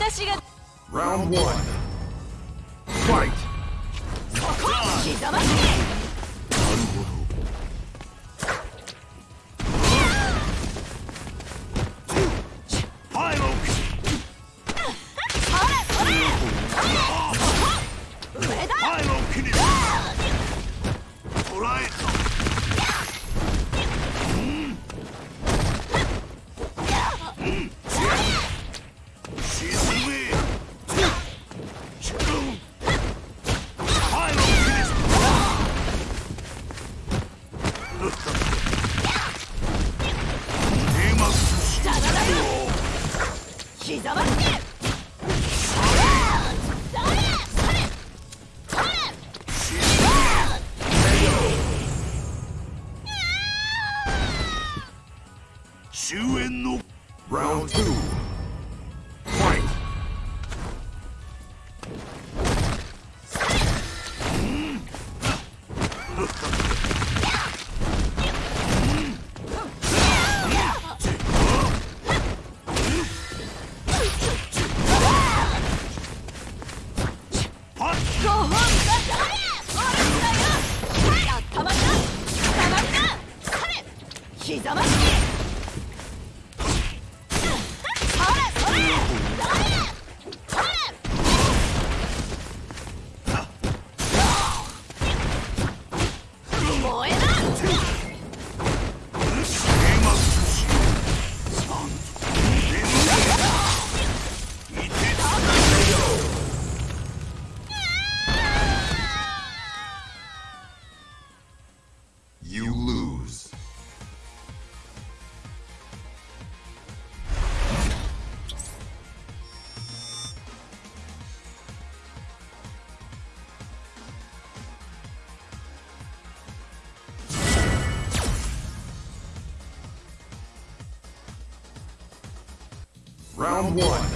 私が Round 1 Fight! 刻ましに one.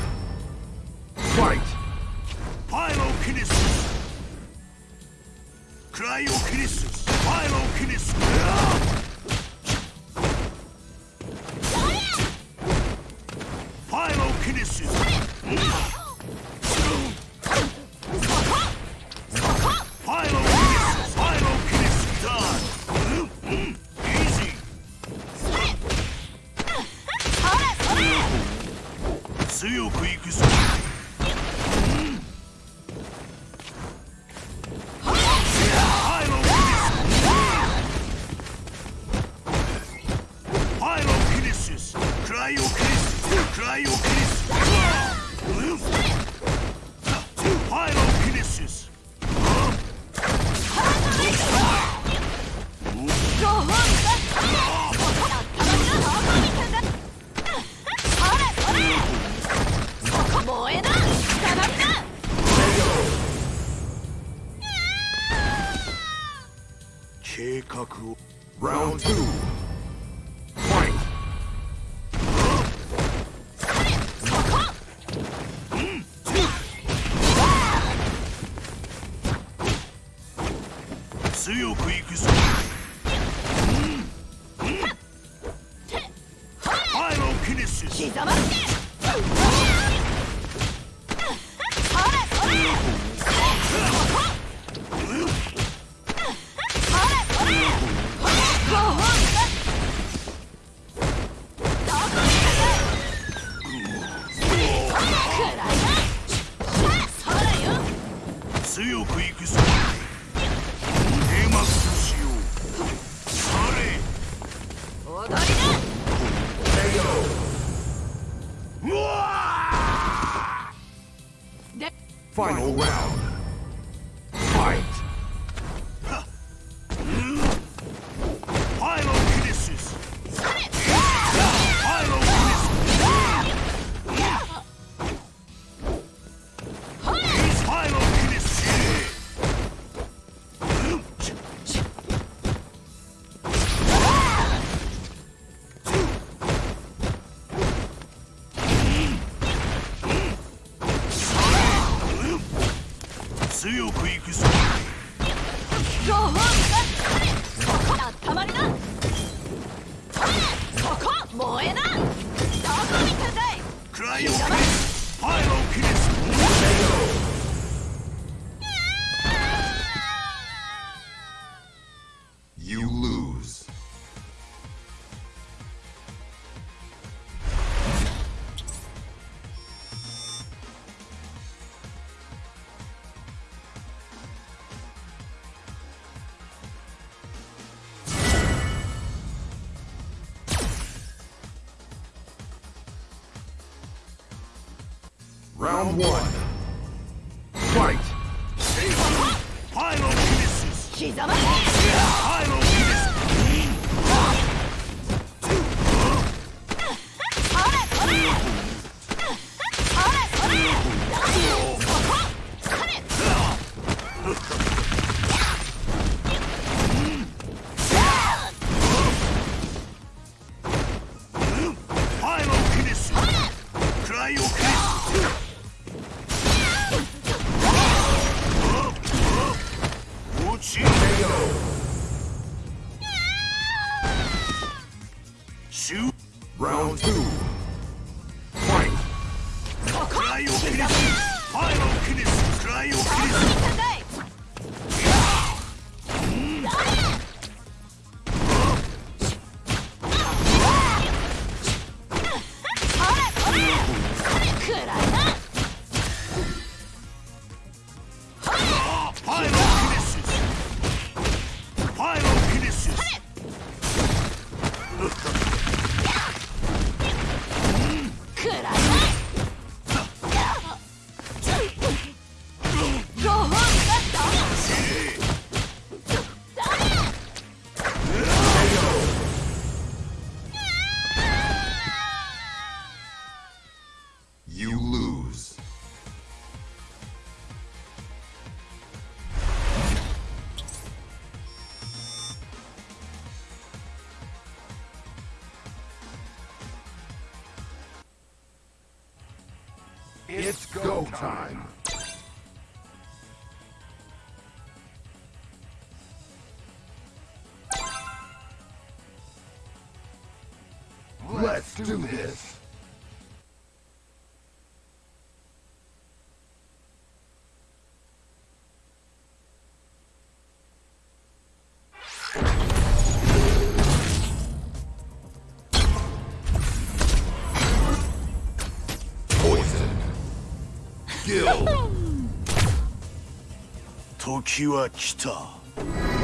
Shoot. Round two. Let's do this. Poison. Kill. 時は来た。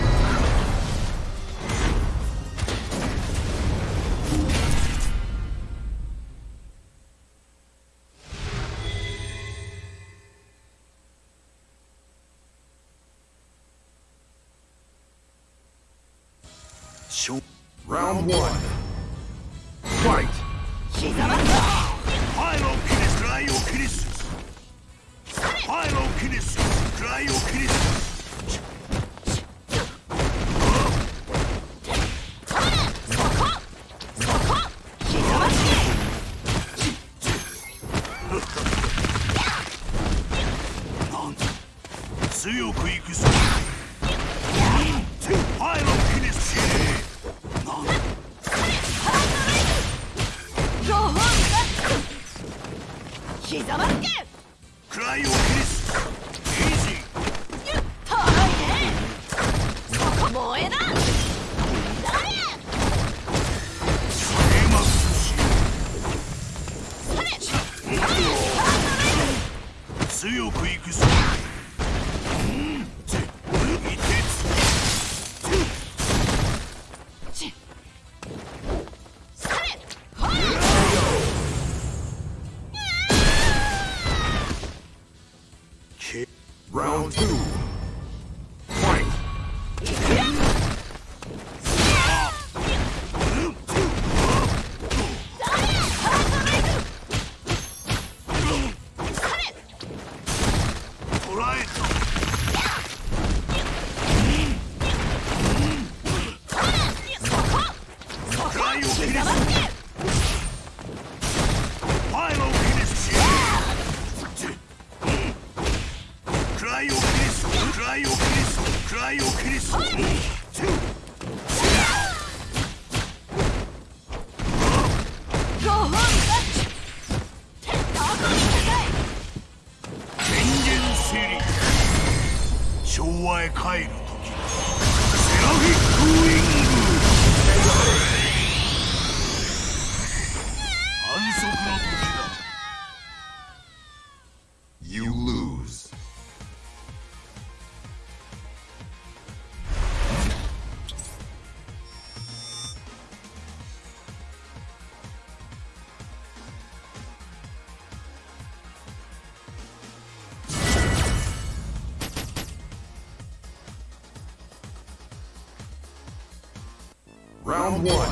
One.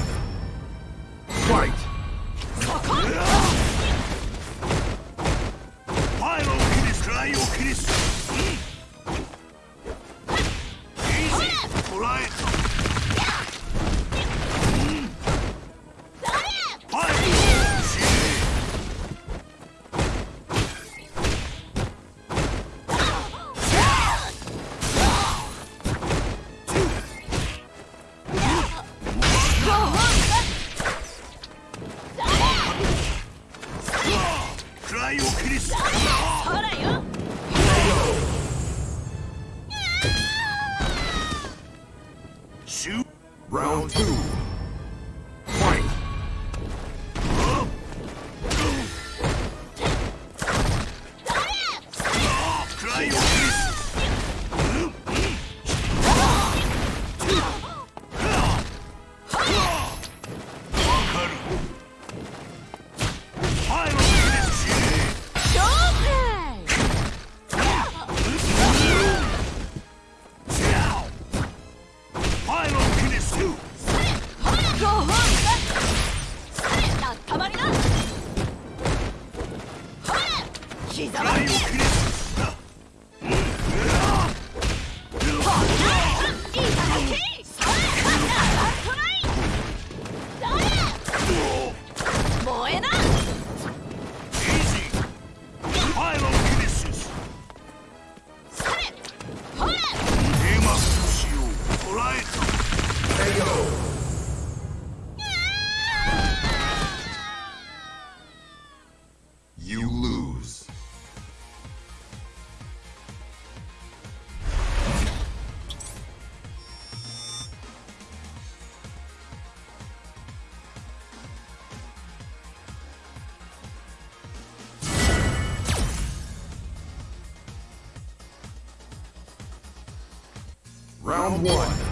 Round one.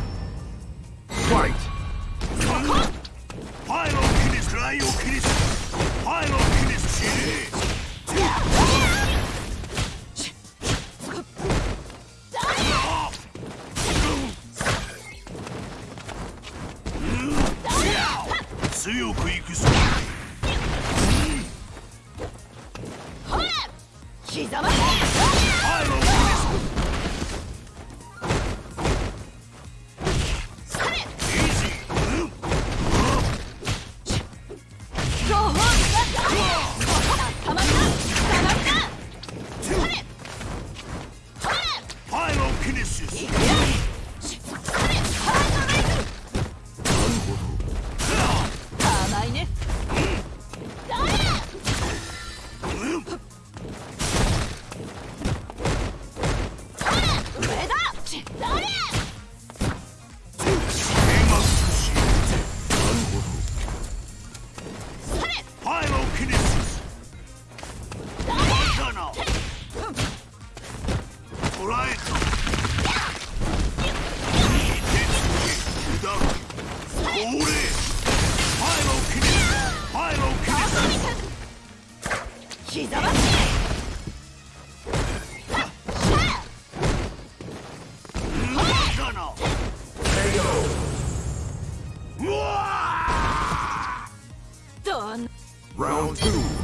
Round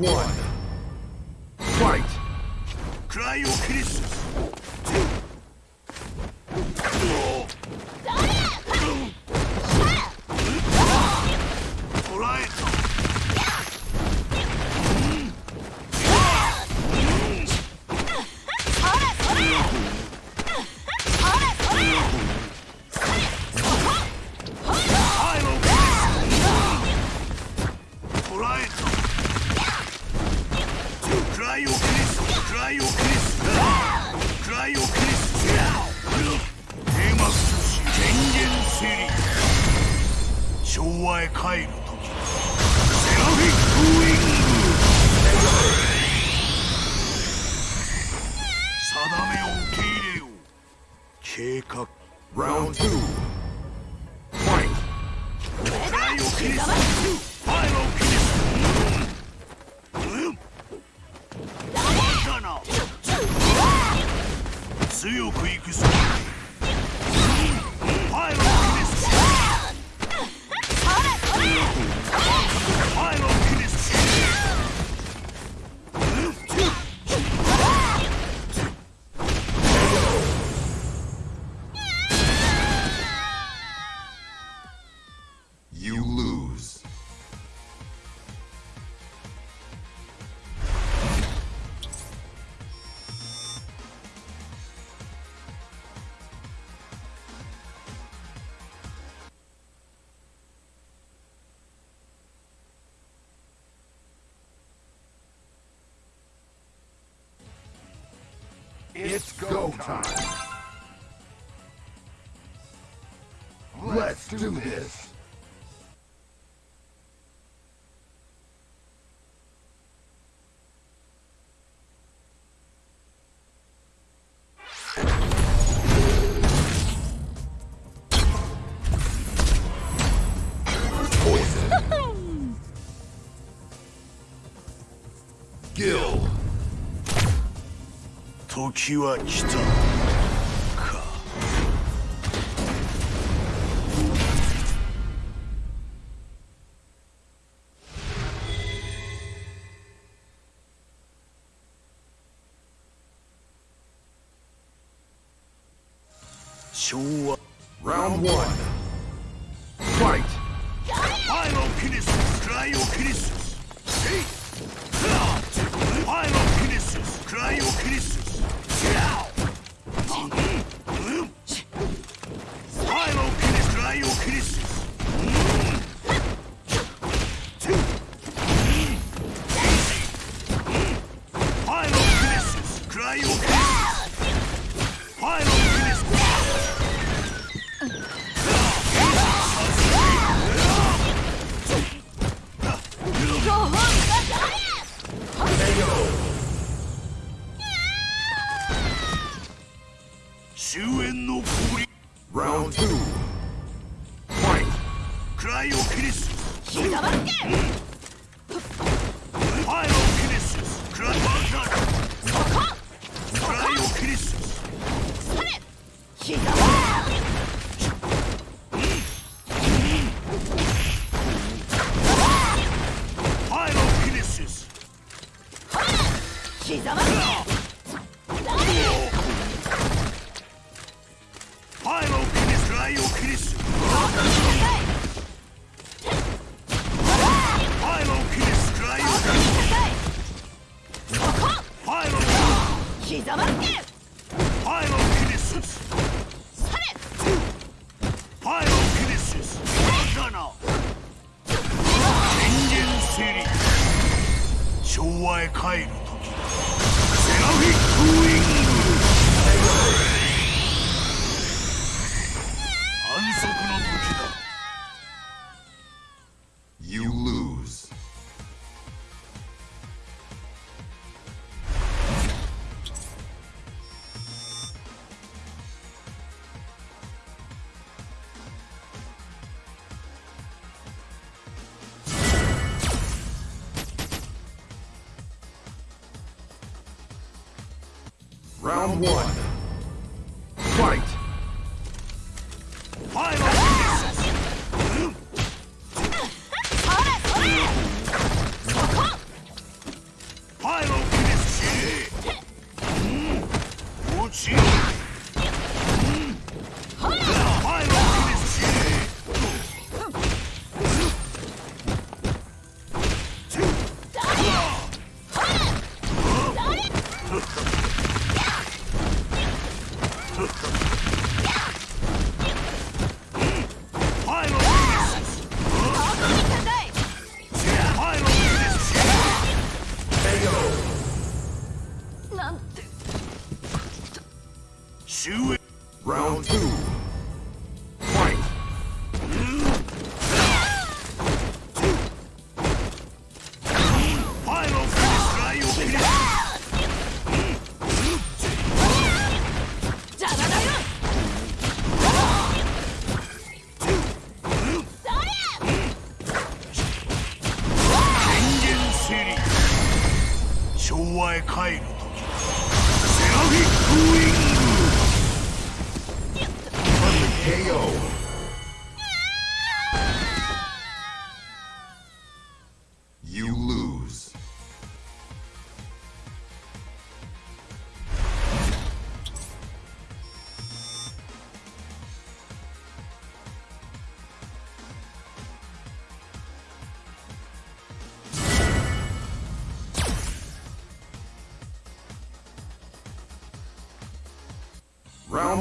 one. It's go time. Let's do this. 気は来た。暗いオキネシス黙ってファイルオキネシス暗いバンカーそこ！暗いオキネシスそれ膝は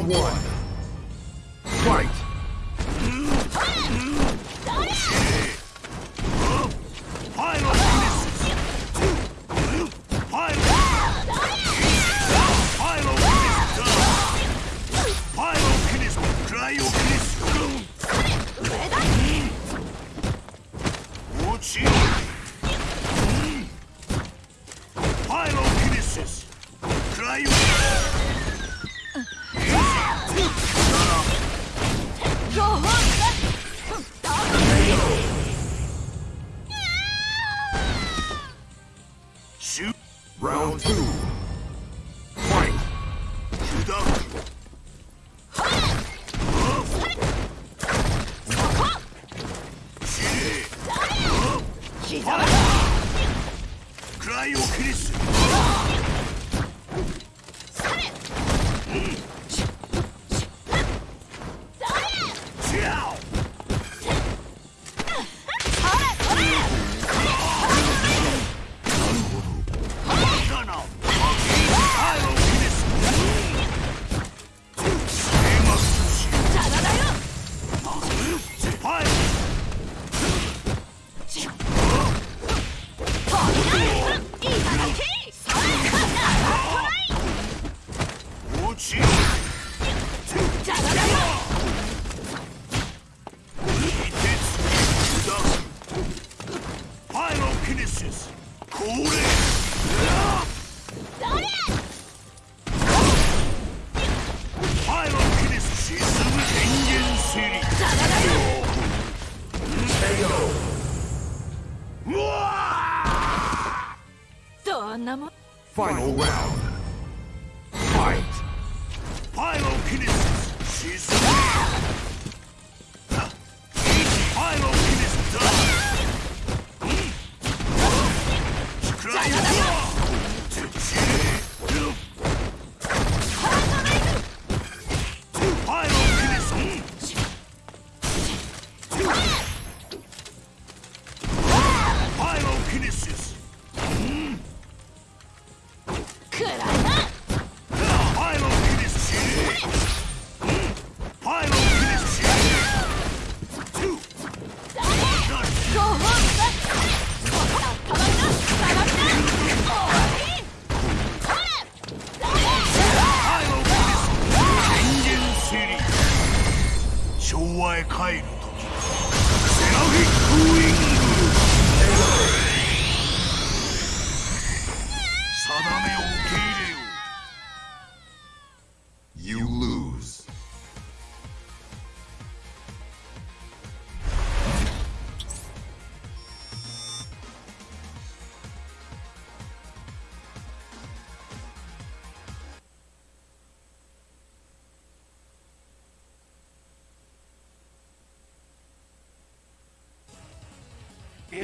one. Final round.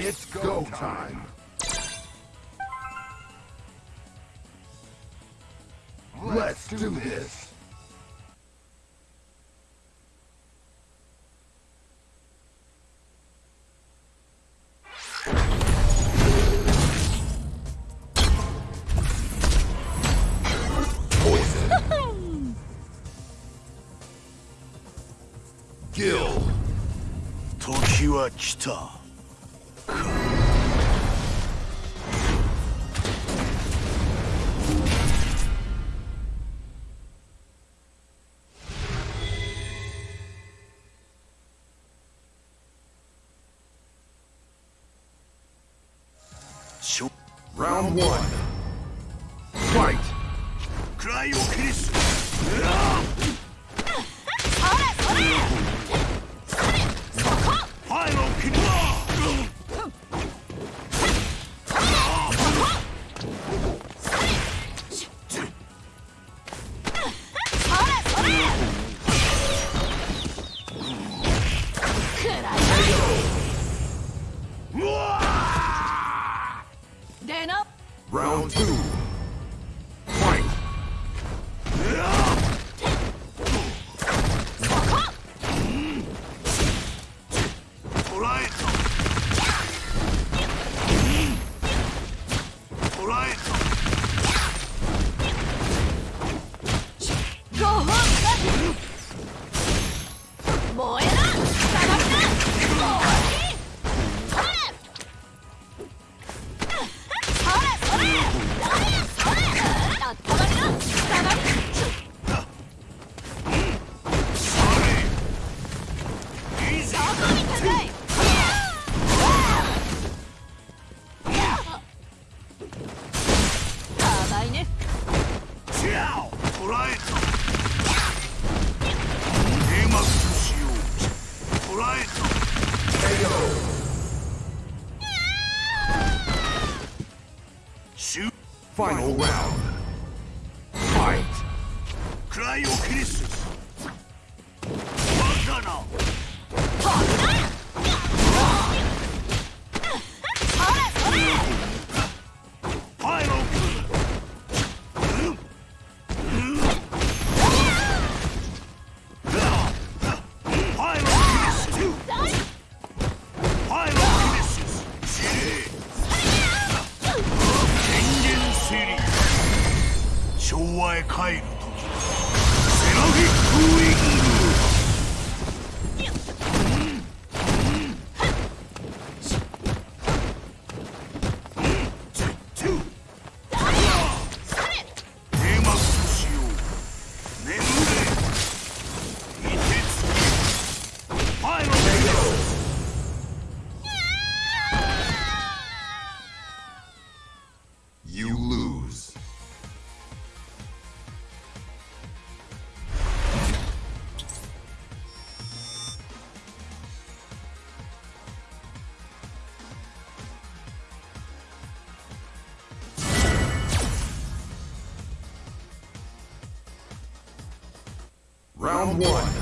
It's go time! Let's do this! Poison! Kill! 時は来た。Round one.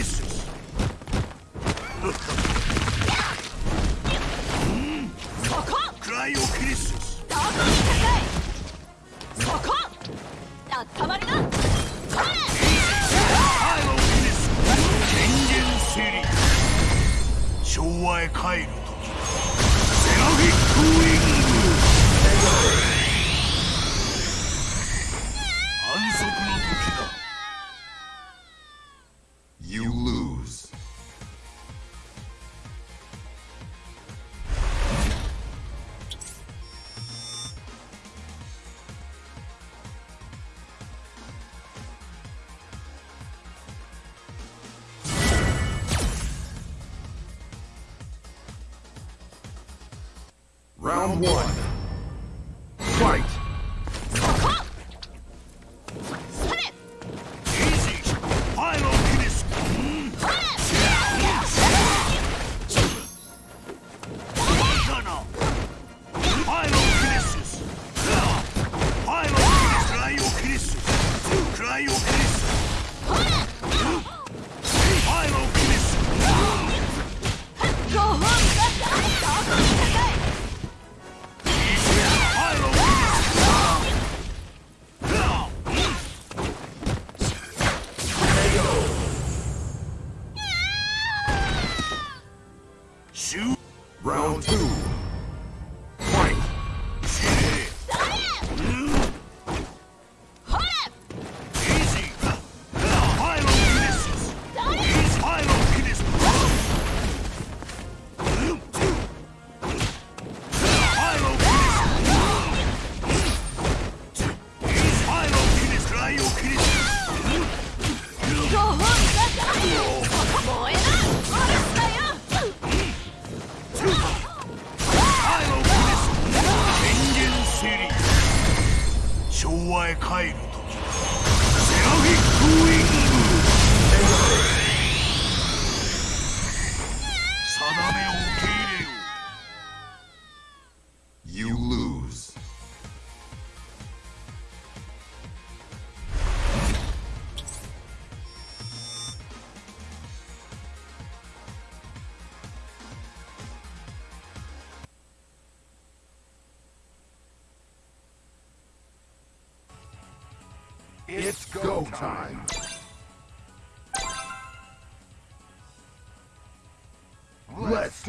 Listen.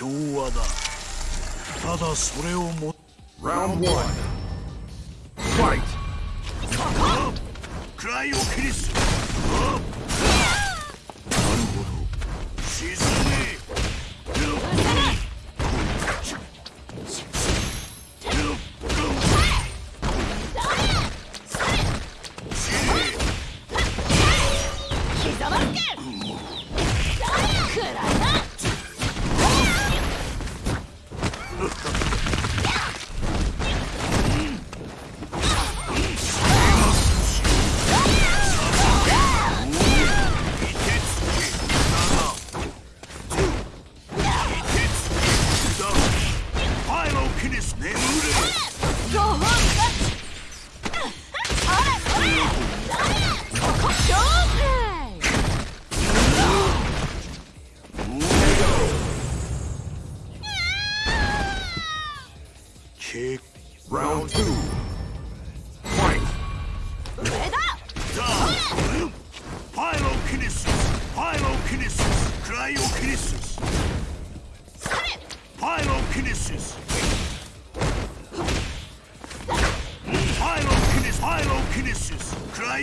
調和だ。ただそれをもっ。1クライオリスなるほど。沈め。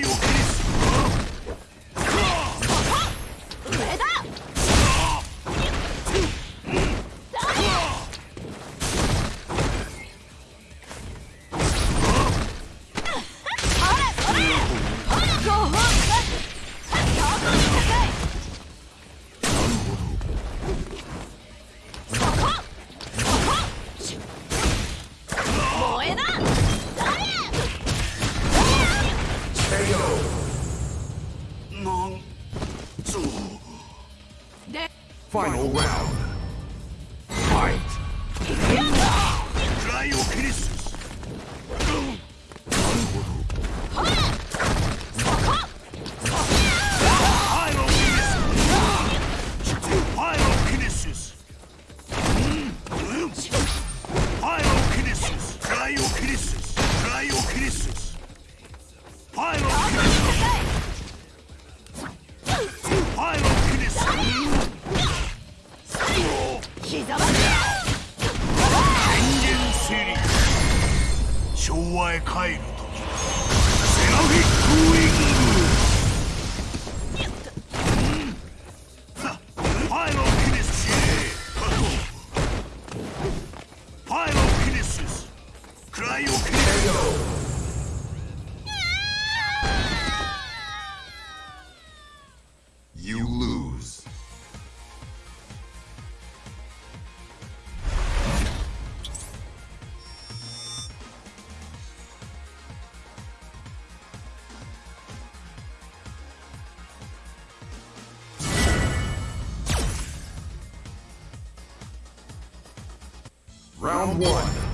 Cryokinesis! Final round. Round one.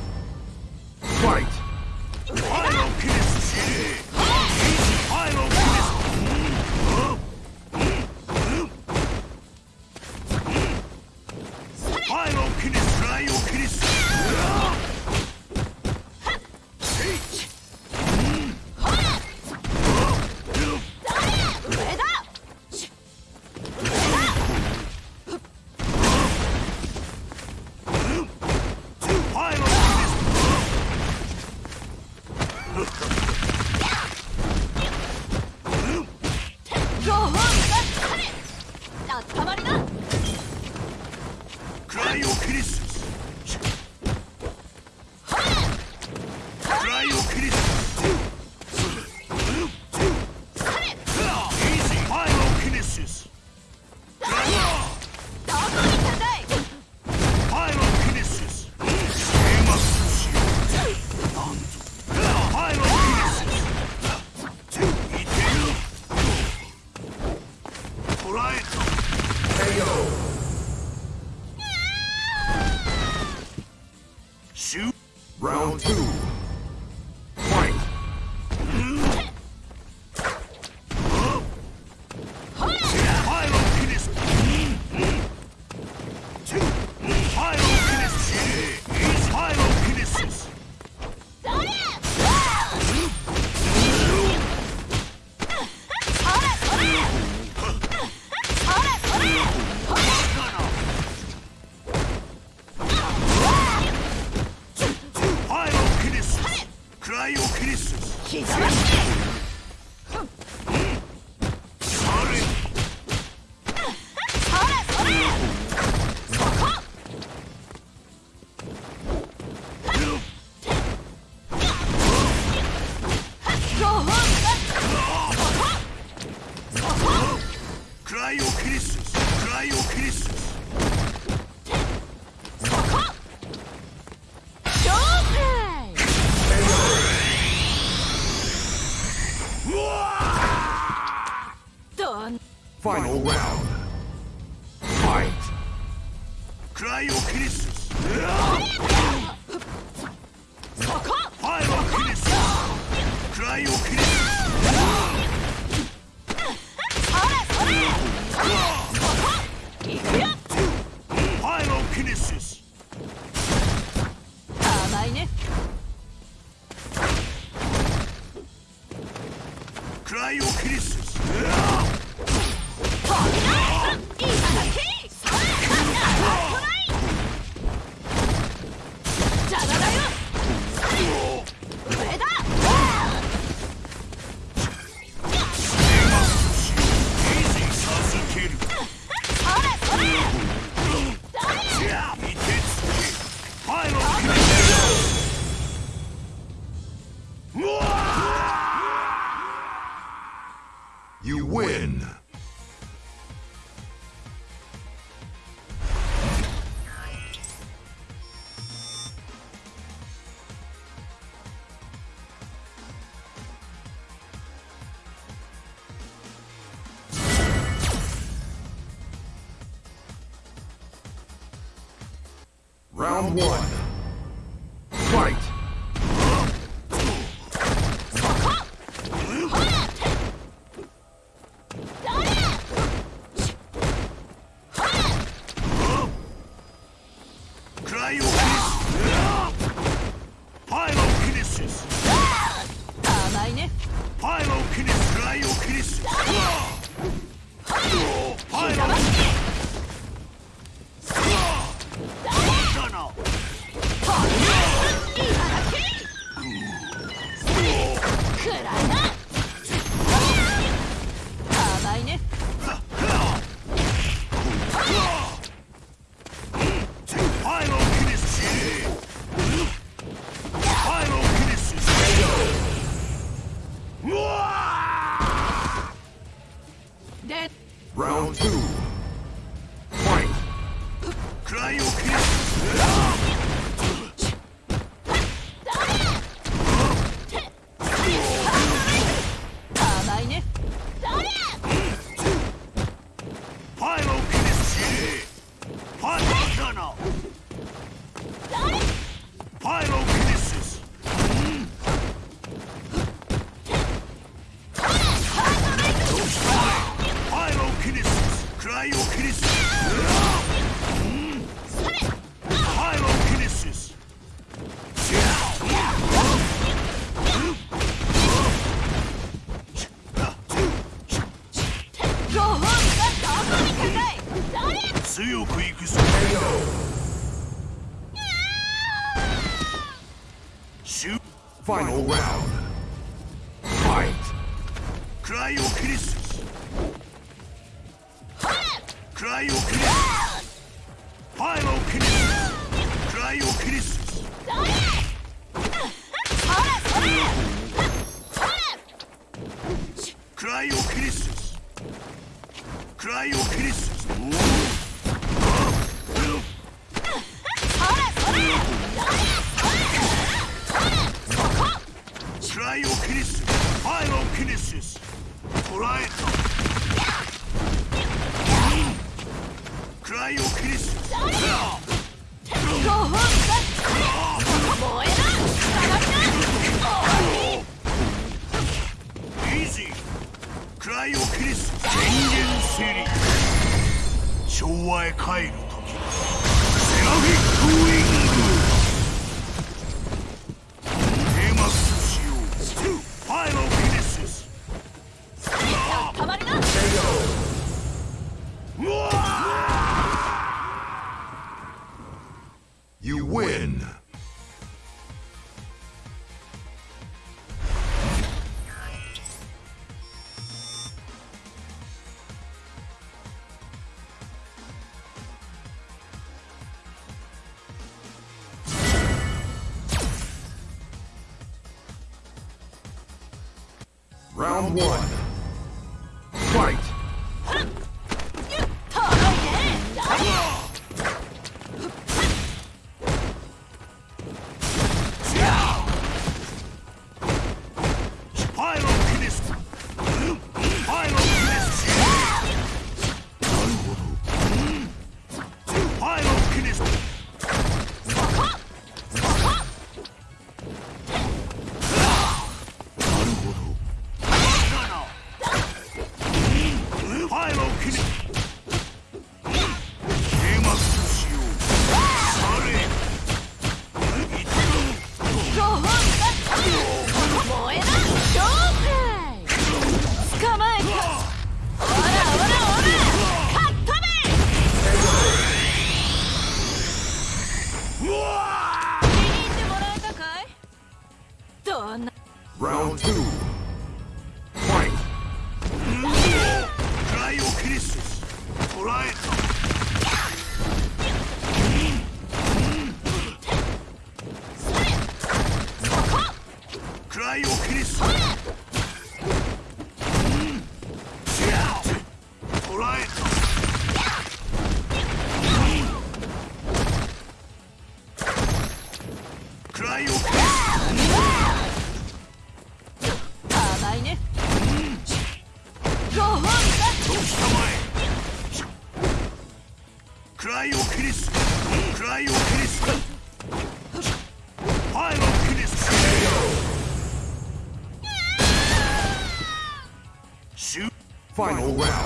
One. 昭和へ帰る one. Round two. Final round.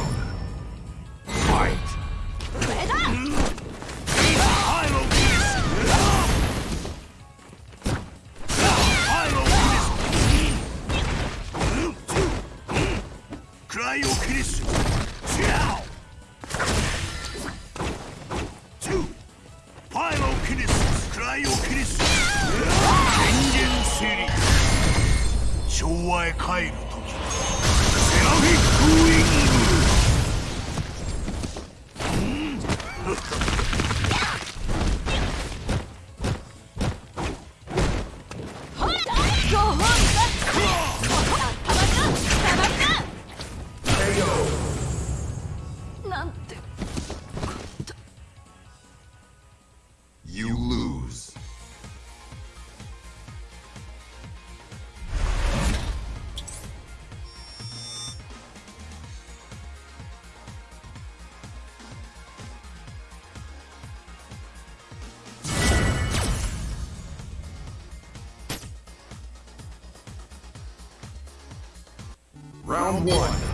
one.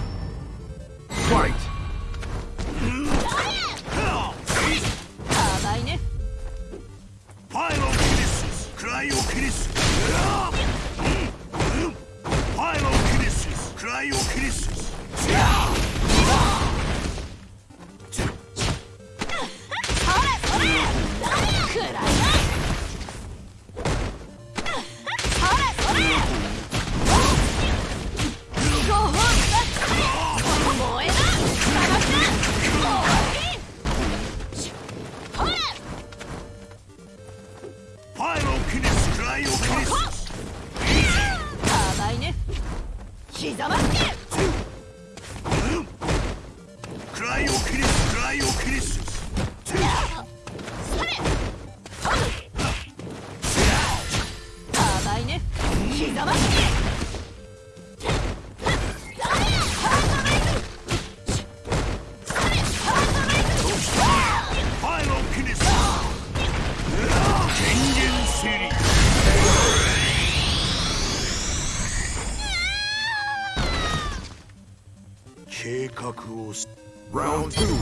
Kakus. Round two.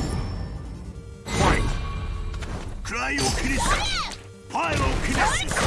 Fight. Cryo Kiris. Pyro Kiris.